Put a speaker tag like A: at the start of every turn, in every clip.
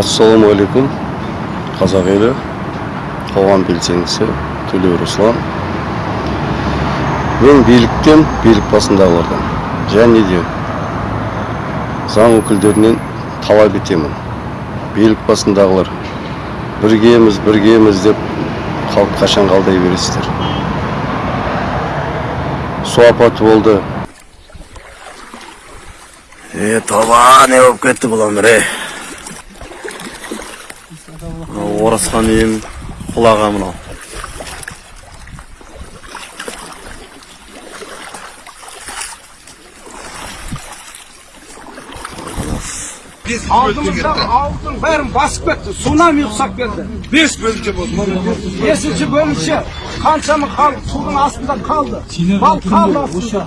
A: ассалаумағалейкум қазақ елі қоғам белсендісі төлеу руслан мен биліктен билік басындағылардан және де заң өкілдерінен талап етемін билік басындағылар біргеміз біргеміз деп халық қашан қалдай бересіздер су апаты болды
B: е тоба не болып кетті бұл өмір орасқан үйім құлаған мынау
C: алдымыздағы ауылдың бәрін басып кетті. Цунами ұқсап келді.
D: Бес бөлімше болды.
C: Бесінші бөлімше қаншама халық судың астында қалды. Қалды астында.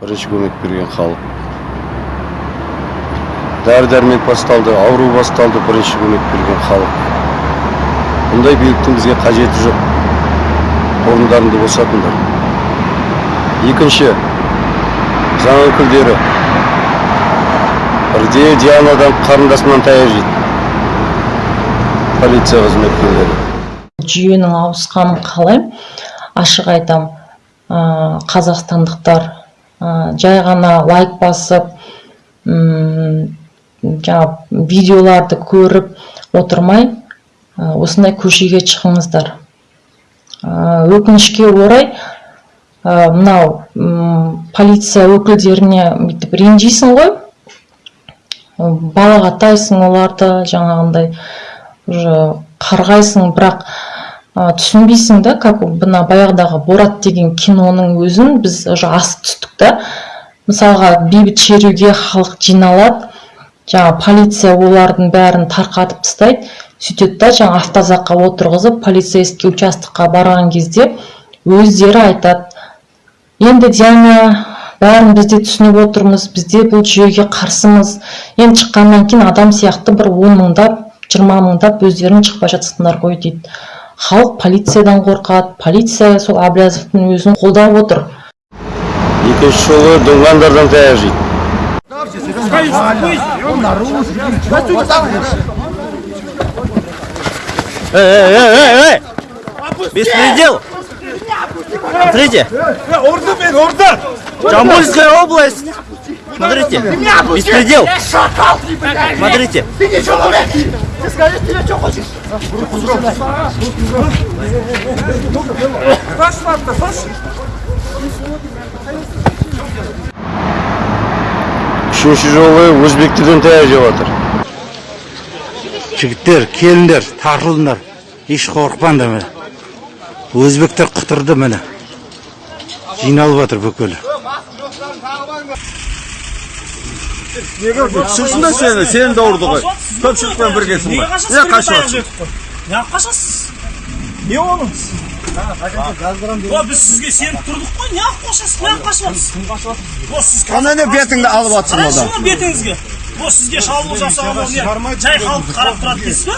A: Бірінші көмек берген халық. Дәрі дәрмек басталды ауру басталды бірінші көмек берген халық. Бұндай биліктің бізге қажеті жоқ. Орындарыңды босатыңдар екінші заң өкілдері. Бірде дианадан қарындасынан таяқ жейді. Полиция қызметкерлері.
E: Жүйенің ауысқанын қалаймын ашық айтам? Ә, қазақстандықтар ә, жай ғана лайк басып жаңағы видеоларды көріп отырмай осындай көшеге шығыңыздар. Өкінішке орай мынау полиция өкілдеріне бүйтіп ренжисің ғой. Балағаттайсың оларды жаңағындай уже қарғайсың бірақ түсінбейсің да как мына баяғыдағы борат деген киноның өзін біз уже асып түстік та. Мысалға бейбіт шеруге халық жиналады жаңа полиция олардың бәрін тарқатып тастайды. Сөйтеді да жаңа автозакқа отырғызып полицейский участокқа барған кезде өздері айтады енді диана бәрін біз де түсініп отырмыз бізде бұл жүйеге қарсымыз. Енді шыққаннан кейін адам сияқты бір он мыңдап жиырма мыңдап өздерің шықпай жатсыңдар ғой дейді. Халық полициядан қорқады. Полиция сол әблязовтың өзін қолдап отыр.
A: Екінші жолы дұңғандардан таяқ жейді.
B: Эй эй эй эй беспредел. Смотрите. Жамбульская область. Смотрите. Беспредел. Смотрите.
D: ты человек ты скажи ты что хочешь
A: үшінші жолы өзбектерден таяқ жеп жатыр
F: жігіттер келіңдер тартылыңдар еш қорықпаңдар міне. Өзбектер құтырды міне. Жиналып жатыр бүкілі
D: шықсын да сені сені де ұрды ғой. Көпшілікпен біргесің ғой. Не қашып жатсың
G: неғып қашасыз? Не оныңыз о біз сізге сеніп тұрдық қой неғып қашасыз неғып қашып жатсыз кім қашып жатыр о сіз
D: ана не бетіңді алып жатсың
G: қарашы
D: одан
G: мына бетіңізге о сізге шабуыл жасаған ол не жай халықты қарап тұрады дейсіз ба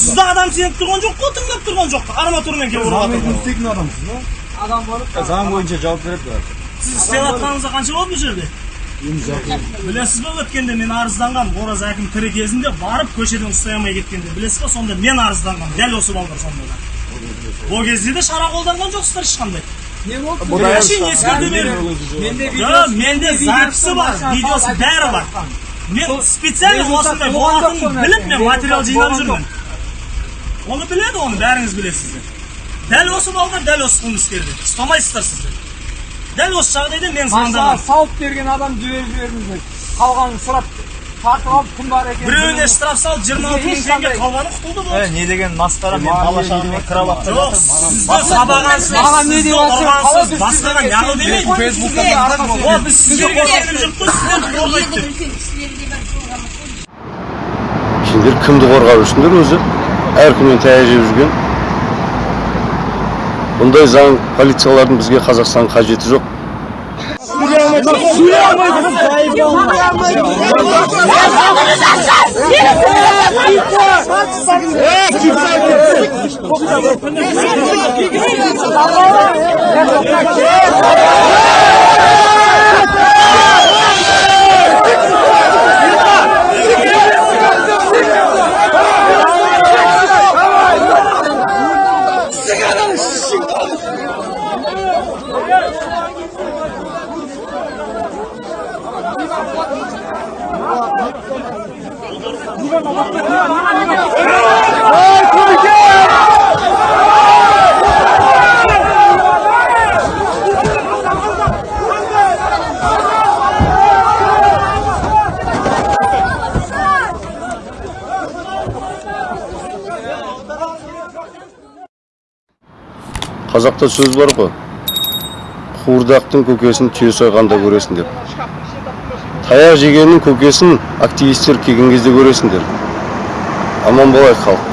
G: сізді адам сеніп тұрған жоқ қой тыңдап тұрған жоқ арматурамен келіп ұрып жатыр
D: заң бойынша жауап береді
G: сіз істеп жатқаныңызға қанша болды бұл жерде білесіз ба өткенде мен арызданғанмын ораз әкім тірі кезінде барып көшеден ұстай алмай кеткенде білесіз ба сонда мен арызданғанмын дәл осы балдар сонда да ол кезде де шара қолданған жоқсыздар ешқандай не болды әшейін ескерту беріп жоқ менде записі бар видеосы бәрі бар мен специально осындай болатынын біліп мен материал жинап жүрмін оны біледі оны бәріңіз білесіздер дәл осы балдар дәл осы қылмыскерді ұстамайсыздар сіздер дәл осы жағдайда мен звондағанмын
C: салып берген адам жіберіп жібердіңіз қалғанын сұрап тартып алып кім бар екен
G: біреуіне штраф салып жиырма алты мың теңге қалғаны құтылды болды
D: не деген масқара мен бала шағамен кіріп алып
G: жоқ сізді сабағансыз
C: маған не
G: сізді
C: деп жатсың?
G: ұрғансыз
C: қалай
G: басқаға неғыл демейді о біз сіздерге сеніп жүрік қой сіздерді қорғайды деп
A: сендер кімді қорғап жүрсіңдер өзі әркімнен таяқ жеп жүрген бұндай заң полициялардың бізге қазақстан қажеті жоқ Sua mãe! É? Que қазақта сөз бар ғой. Қуырдақтың көкесін түйе сойғанда көресің деп. Таяқ жегеннің көкесін активистер келген кезде көресіңдер. Аман болайық халық.